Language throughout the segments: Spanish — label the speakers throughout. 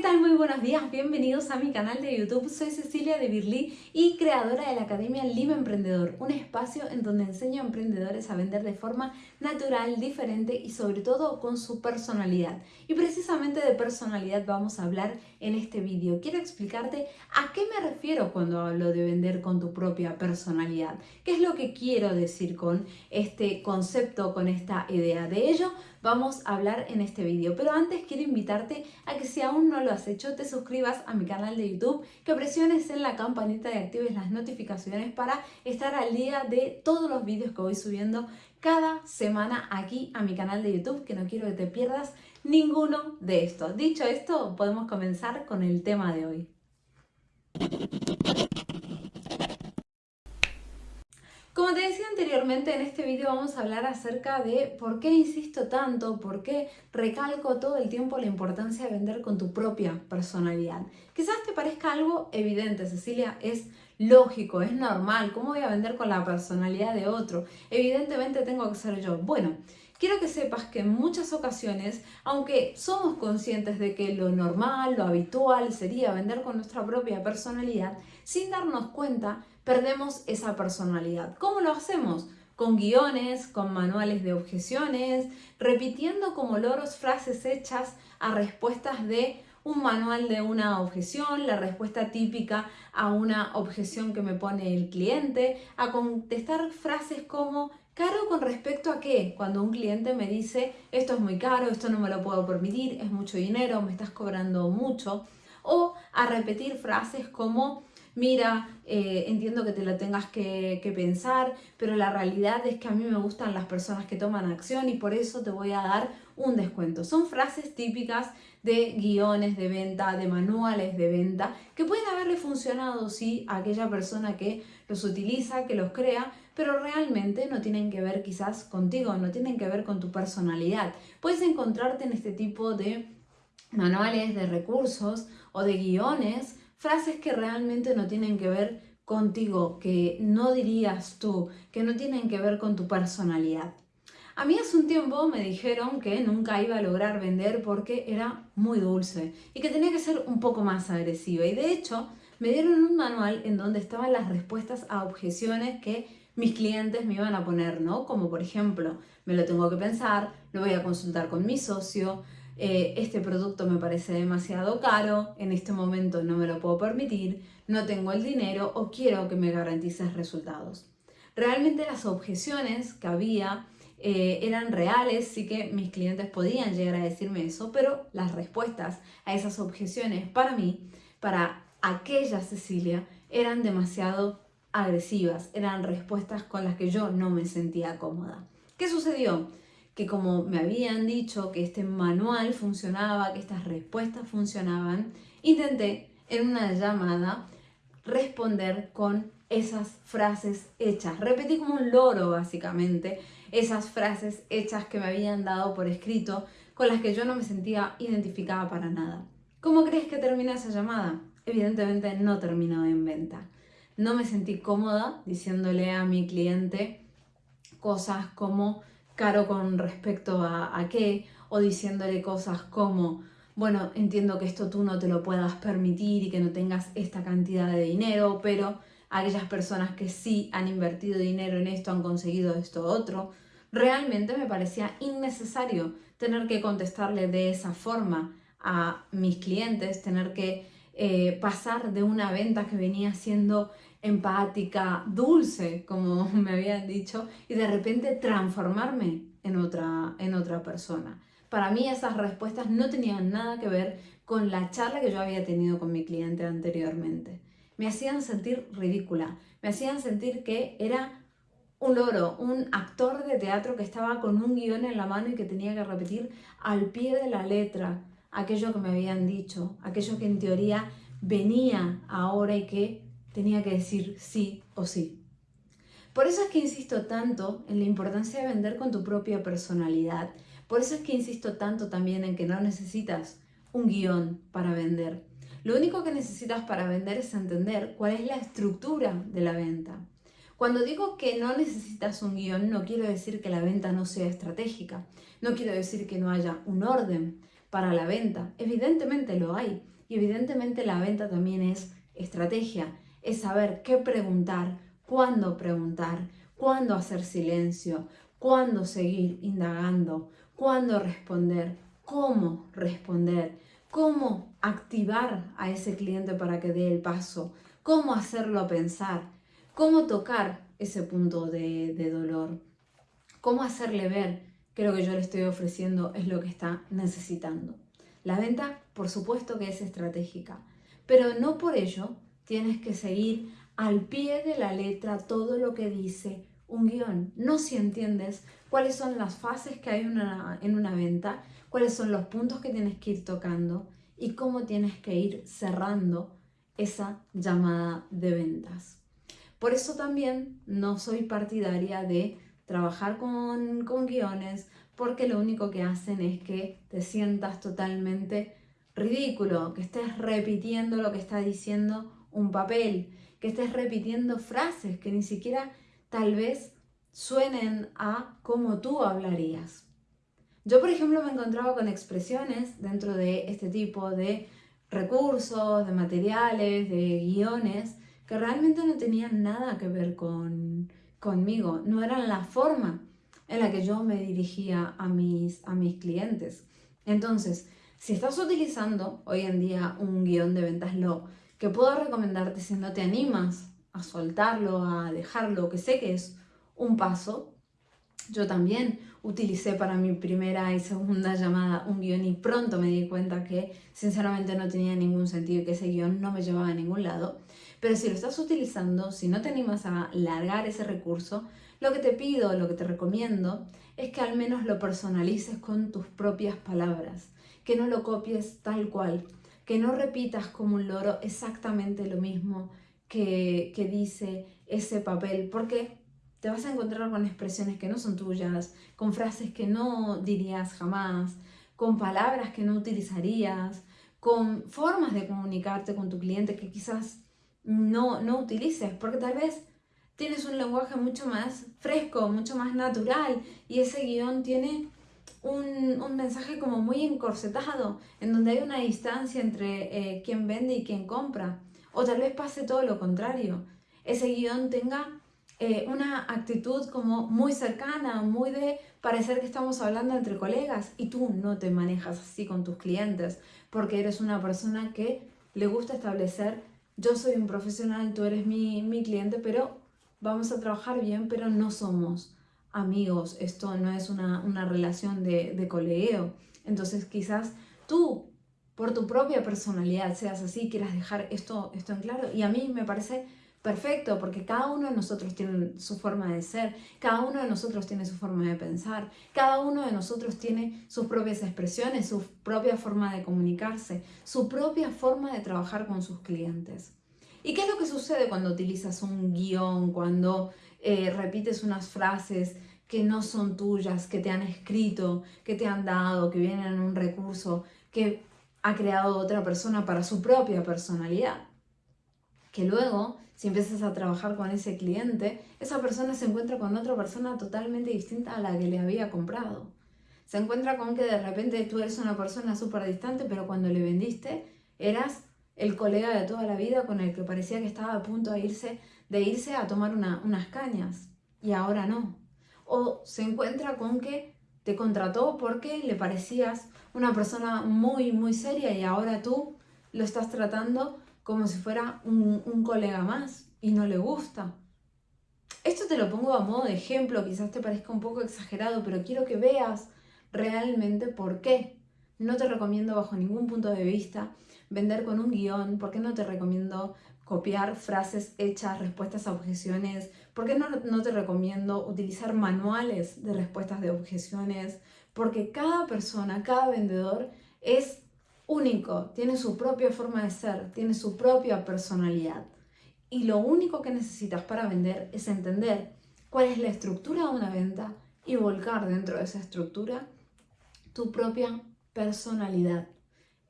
Speaker 1: ¿qué tal? Muy buenos días, bienvenidos a mi canal de YouTube. Soy Cecilia de Birli y creadora de la Academia Lima Emprendedor, un espacio en donde enseño a emprendedores a vender de forma natural, diferente y sobre todo con su personalidad. Y precisamente de personalidad vamos a hablar en este vídeo. Quiero explicarte a qué me refiero cuando hablo de vender con tu propia personalidad. ¿Qué es lo que quiero decir con este concepto, con esta idea? De ello vamos a hablar en este vídeo. Pero antes quiero invitarte a que si aún no lo has hecho, te suscribas a mi canal de YouTube, que presiones en la campanita y actives las notificaciones para estar al día de todos los vídeos que voy subiendo cada semana aquí a mi canal de YouTube, que no quiero que te pierdas ninguno de estos. Dicho esto, podemos comenzar con el tema de hoy. Como te decía anteriormente, en este vídeo vamos a hablar acerca de por qué insisto tanto, por qué recalco todo el tiempo la importancia de vender con tu propia personalidad. Quizás te parezca algo evidente, Cecilia, es lógico, es normal, ¿cómo voy a vender con la personalidad de otro? Evidentemente tengo que ser yo. Bueno, quiero que sepas que en muchas ocasiones, aunque somos conscientes de que lo normal, lo habitual sería vender con nuestra propia personalidad, sin darnos cuenta, perdemos esa personalidad. ¿Cómo lo hacemos? Con guiones, con manuales de objeciones, repitiendo como loros frases hechas a respuestas de un manual de una objeción, la respuesta típica a una objeción que me pone el cliente, a contestar frases como ¿Caro con respecto a qué? Cuando un cliente me dice, esto es muy caro, esto no me lo puedo permitir, es mucho dinero, me estás cobrando mucho. O a repetir frases como, mira, eh, entiendo que te lo tengas que, que, pensar, pero la realidad es que a mí me gustan las personas que toman acción y por eso te voy a dar un descuento. Son frases típicas de guiones de venta, de manuales de venta, que pueden haberle funcionado, sí, a aquella persona que los utiliza, que los crea, pero realmente no tienen que ver quizás contigo, no tienen que ver con tu personalidad. Puedes encontrarte en este tipo de manuales, de recursos o de guiones frases que realmente no tienen que ver contigo, que no dirías tú, que no tienen que ver con tu personalidad. A mí hace un tiempo me dijeron que nunca iba a lograr vender porque era muy dulce y que tenía que ser un poco más agresiva. Y de hecho, me dieron un manual en donde estaban las respuestas a objeciones que mis clientes me iban a poner, ¿no? Como por ejemplo, me lo tengo que pensar, lo voy a consultar con mi socio, eh, este producto me parece demasiado caro, en este momento no me lo puedo permitir, no tengo el dinero o quiero que me garantices resultados. Realmente las objeciones que había eh, eran reales, sí que mis clientes podían llegar a decirme eso, pero las respuestas a esas objeciones para mí, para aquella Cecilia, eran demasiado agresivas, eran respuestas con las que yo no me sentía cómoda. ¿Qué sucedió? Que como me habían dicho que este manual funcionaba, que estas respuestas funcionaban, intenté en una llamada responder con esas frases hechas. Repetí como un loro básicamente esas frases hechas que me habían dado por escrito con las que yo no me sentía identificada para nada. ¿Cómo crees que termina esa llamada? Evidentemente no terminó en venta. No me sentí cómoda diciéndole a mi cliente cosas como caro con respecto a, qué, o diciéndole cosas como, bueno, entiendo que esto tú no te lo puedas permitir y que no tengas esta cantidad de dinero, pero aquellas personas que sí han invertido dinero en esto han conseguido esto otro. Realmente me parecía innecesario tener que contestarle de esa forma a mis clientes, tener que eh, pasar de una venta que venía siendo empática, dulce, como me habían dicho, y de repente transformarme en otra, en otra persona. Para mí esas respuestas no tenían nada que ver con la charla que yo había tenido con mi cliente anteriormente. Me hacían sentir ridícula, me hacían sentir que era un loro, un actor de teatro que estaba con un guion en la mano y que tenía que repetir al pie de la letra aquello que me habían dicho, aquello que en teoría venía ahora y que tenía que decir sí o sí. Por eso es que insisto tanto en la importancia de vender con tu propia personalidad. Por eso es que insisto tanto también en que no necesitas un guion para vender. Lo único que necesitas para vender es entender cuál es la estructura de la venta. Cuando digo que no necesitas un guion, no quiero decir que la venta no sea estratégica. No quiero decir que no haya un orden. para la venta. Evidentemente lo hay. Y evidentemente la venta también es estrategia. Es saber qué preguntar, cuándo preguntar, cuándo hacer silencio, cuándo seguir indagando, cuándo responder, cómo responder, cómo activar a ese cliente para que dé el paso, cómo hacerlo pensar, cómo tocar ese punto de, dolor, cómo hacerle ver que lo que yo le estoy ofreciendo es lo que está necesitando. La venta, por supuesto que es estratégica, pero no por ello tienes que seguir al pie de la letra todo lo que dice un guion. No si entiendes cuáles son las fases que hay en una venta, cuáles son los puntos que tienes que ir tocando y cómo tienes que ir cerrando esa llamada de ventas. Por eso también no soy partidaria de trabajar con, con guiones porque lo único que hacen es que te sientas totalmente ridículo, que estés repitiendo lo que está diciendo un papel, que estés repitiendo frases que ni siquiera tal vez suenen a como tú hablarías. Yo, por ejemplo, me encontraba con expresiones dentro de este tipo de recursos, de materiales, de guiones, que realmente no tenían nada que ver con, conmigo, no eran la forma en la que yo me dirigía a mis, a mis clientes. Entonces, si estás utilizando hoy en día un guion de ventas lo que puedo recomendarte si no te animas a soltarlo, a dejarlo, que sé que es un paso, yo también utilicé para mi primera y segunda llamada un guion y pronto me di cuenta que sinceramente no tenía ningún sentido y que ese guion no me llevaba a ningún lado. Pero si lo estás utilizando, si no te animas a largar ese recurso, lo que te pido, lo que te recomiendo, es que al menos lo personalices con tus propias palabras, que no lo copies tal cual, que no repitas como un loro exactamente lo mismo que, que dice ese papel, porque te vas a encontrar con expresiones que no son tuyas, con frases que no dirías jamás, con palabras que no utilizarías, con formas de comunicarte con tu cliente que quizás no, no utilices, porque tal vez tienes un lenguaje mucho más fresco, mucho más natural y ese guion tiene un, un mensaje como muy encorsetado, en donde hay una distancia entre eh, quien vende y quien compra. O tal vez pase todo lo contrario, ese guion tenga eh, una actitud como muy cercana, muy de parecer que estamos hablando entre colegas y tú no te manejas así con tus clientes porque eres una persona que le gusta establecer yo soy un profesional, tú eres mi, mi cliente, pero vamos a trabajar bien, pero no somos amigos, esto no es una, una relación de, de colegueo. Entonces quizás tú, por tu propia personalidad, seas así, quieras dejar esto, esto en claro. Y a mí me parece perfecto, porque cada uno de nosotros tiene su forma de ser, cada uno de nosotros tiene su forma de pensar, cada uno de nosotros tiene sus propias expresiones, su propia forma de comunicarse, su propia forma de trabajar con sus clientes. ¿Y qué es lo que sucede cuando utilizas un guion, cuando eh, repites unas frases que no son tuyas, que te han escrito, que te han dado, que vienen en un recurso que ha creado otra persona para su propia personalidad? Que luego si empiezas a trabajar con ese cliente, esa persona se encuentra con otra persona totalmente distinta a la que le había comprado. Se encuentra con que de repente tú eres una persona súper distante, pero cuando le vendiste eras el colega de toda la vida con el que parecía que estaba a punto de irse, de irse a tomar unas cañas y ahora no. O se encuentra con que te contrató porque le parecías una persona muy, muy seria y ahora tú lo estás tratando como si fuera un, colega más y no le gusta. Esto te lo pongo a modo de ejemplo, quizás te parezca un poco exagerado, pero quiero que veas realmente por qué. No te recomiendo bajo ningún punto de vista vender con un guion, por qué no te recomiendo copiar frases hechas, respuestas a objeciones, por qué no, no te recomiendo utilizar manuales de respuestas de objeciones, porque cada persona, cada vendedor es único, tiene su propia forma de ser, tiene su propia personalidad. Y lo único que necesitas para vender es entender cuál es la estructura de una venta y volcar dentro de esa estructura tu propia personalidad.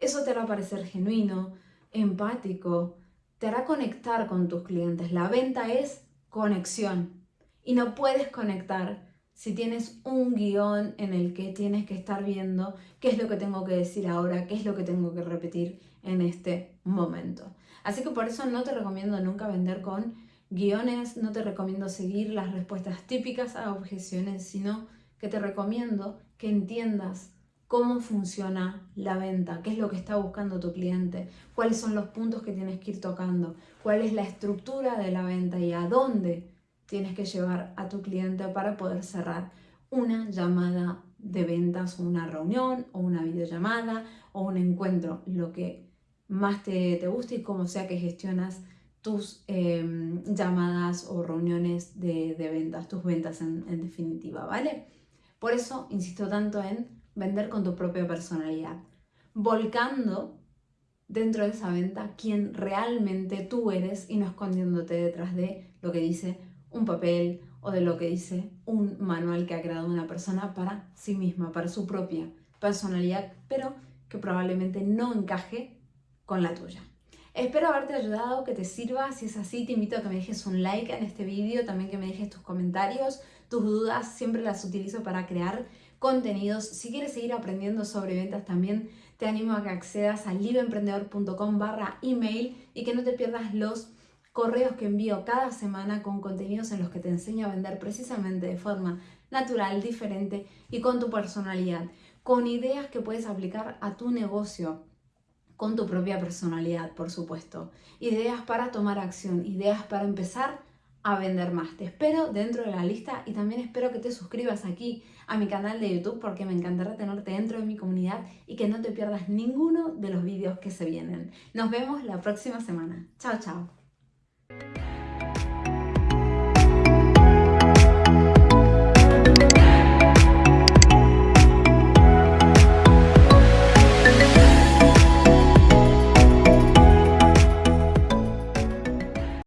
Speaker 1: Eso te hará parecer genuino, empático, te hará conectar con tus clientes. La venta es conexión y no puedes conectar si tienes un guion en el que tienes que estar viendo qué es lo que tengo que decir ahora, qué es lo que tengo que repetir en este momento. Así que por eso no te recomiendo nunca vender con guiones, no te recomiendo seguir las respuestas típicas a objeciones, sino que te recomiendo que entiendas cómo funciona la venta, qué es lo que está buscando tu cliente, cuáles son los puntos que tienes que ir tocando, cuál es la estructura de la venta y a dónde tienes que llevar a tu cliente para poder cerrar una llamada de ventas o una reunión o una videollamada o un encuentro, lo que más te, te guste y como sea que gestionas tus em, llamadas o reuniones de, ventas, tus ventas en, en definitiva, ¿vale? Por eso insisto tanto en vender con tu propia personalidad, volcando dentro de esa venta quién realmente tú eres y no escondiéndote detrás de lo que dice un papel o de lo que dice un manual que ha creado una persona para sí misma, para su propia personalidad, pero que probablemente no encaje con la tuya. Espero haberte ayudado, que te sirva. Si es así, te invito a que me dejes un like en este vídeo, también que me dejes tus comentarios, tus dudas, siempre las utilizo para crear contenidos. Si quieres seguir aprendiendo sobre ventas también, te animo a que accedas a libroemprendedor.com barra email y que no te pierdas los correos que envío cada semana con contenidos en los que te enseño a vender precisamente de forma natural, diferente y con tu personalidad, con ideas que puedes aplicar a tu negocio, con tu propia personalidad, por supuesto. Ideas para tomar acción, ideas para empezar a vender más. Te espero dentro de la lista y también espero que te suscribas aquí a mi canal de YouTube porque me encantará tenerte dentro de mi comunidad y que no te pierdas ninguno de los vídeos que se vienen. Nos vemos la próxima semana. Chao, chao.